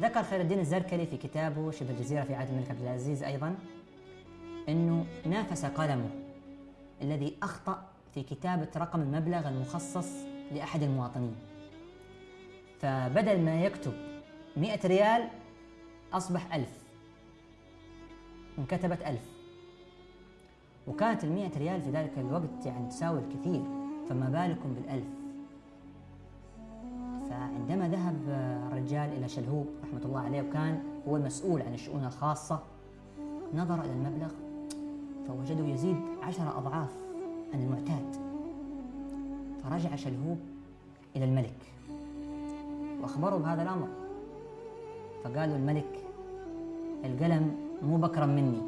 ذكر خير الدين الزركلي في كتابه شبه الجزيرة في عهد الملك عبد العزيز أيضا أنه نافس قلمه الذي أخطأ في كتابة رقم المبلغ المخصص لأحد المواطنين. فبدل ما يكتب مئة ريال أصبح ألف. انكتبت ألف. وكانت المئة ريال في ذلك الوقت يعني تساوي الكثير فما بالكم بالألف؟ الرجال إلى شلهوب رحمة الله عليه وكان هو المسؤول عن الشؤون الخاصة. نظر إلى المبلغ فوجده يزيد عشر أضعاف عن المعتاد. فرجع شلهوب إلى الملك وأخبره بهذا الأمر. فقالوا الملك القلم مو بكرم مني.